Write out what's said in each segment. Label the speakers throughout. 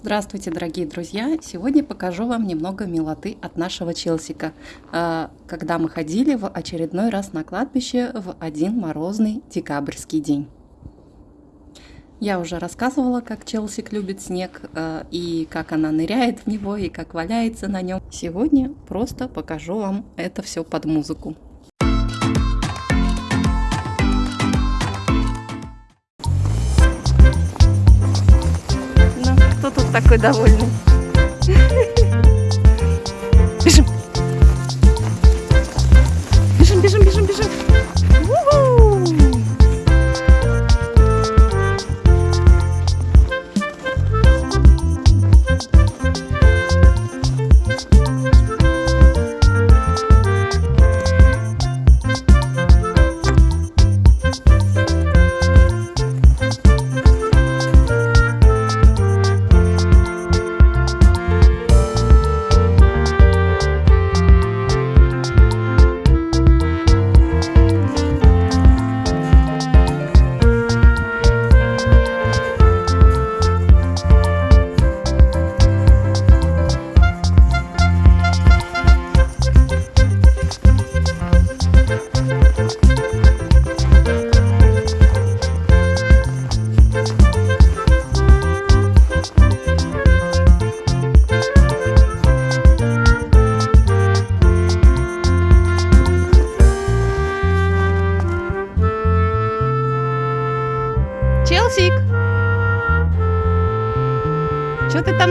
Speaker 1: Здравствуйте, дорогие друзья! Сегодня покажу вам немного милоты от нашего Челсика, э, когда мы ходили в очередной раз на кладбище в один морозный декабрьский день. Я уже рассказывала, как Челсик любит снег, э, и как она ныряет в него, и как валяется на нем. Сегодня просто покажу вам это все под музыку. Такой довольный?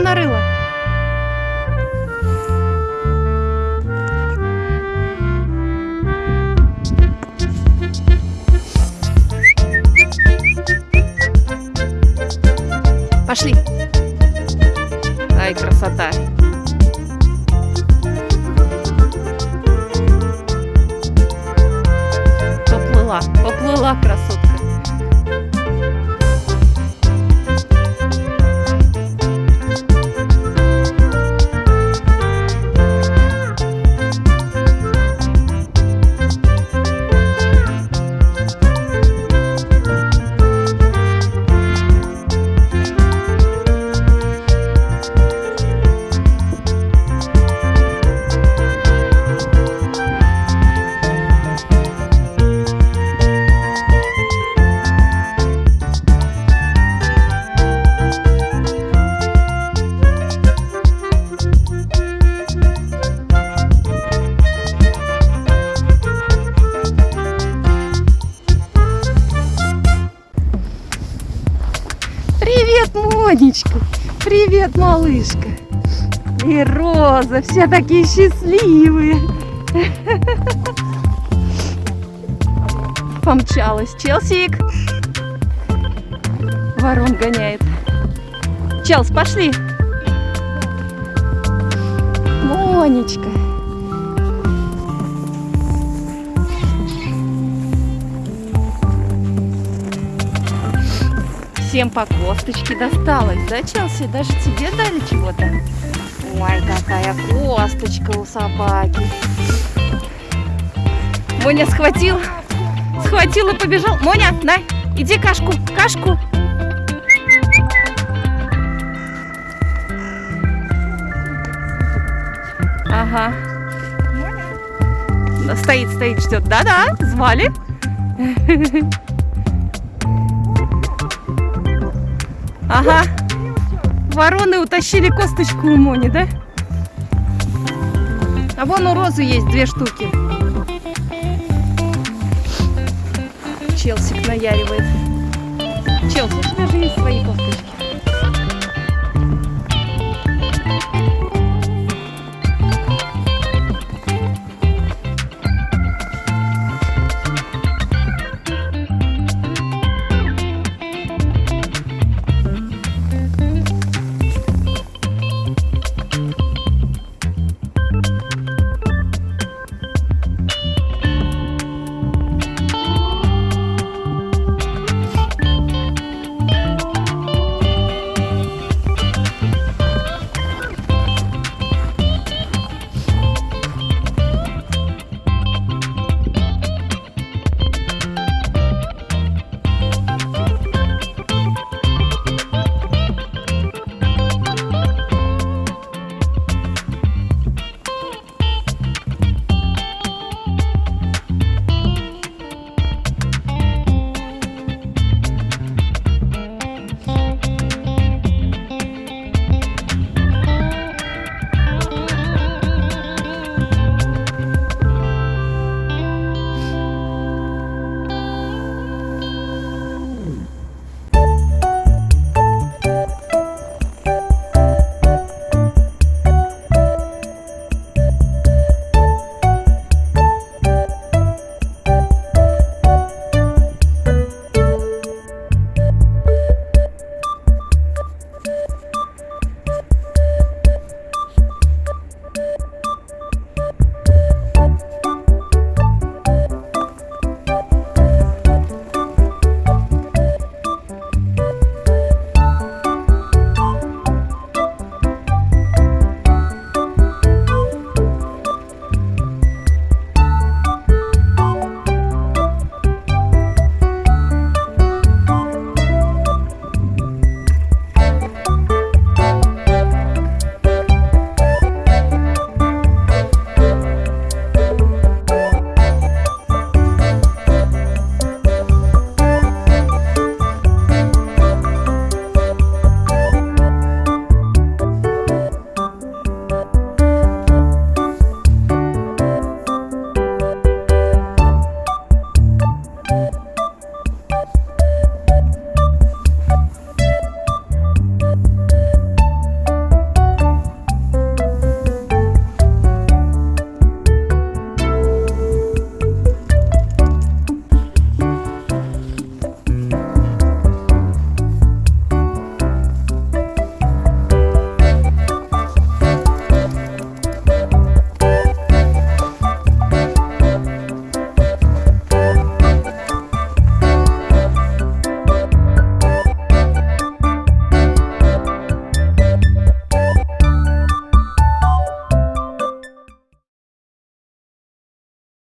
Speaker 1: Нарыла? Пошли! Ай, красота! Поплыла, поплыла красотка. Монечка! Привет, малышка! И Роза, все такие счастливые! Помчалась. Челсик! Ворон гоняет. Челс, пошли! Монечка! Всем по косточке досталось, да, Челси? Даже тебе дали чего-то? Ой, какая косточка у собаки. Моня схватил, схватил и побежал. Моня, на, иди кашку, кашку. Ага. Стоит, стоит, ждет. Да-да, звали. Ага. Вороны утащили косточку у Мони, да? А вон у Розы есть две штуки. Челсик наяривает. Челси, у тебя же есть свои косточки.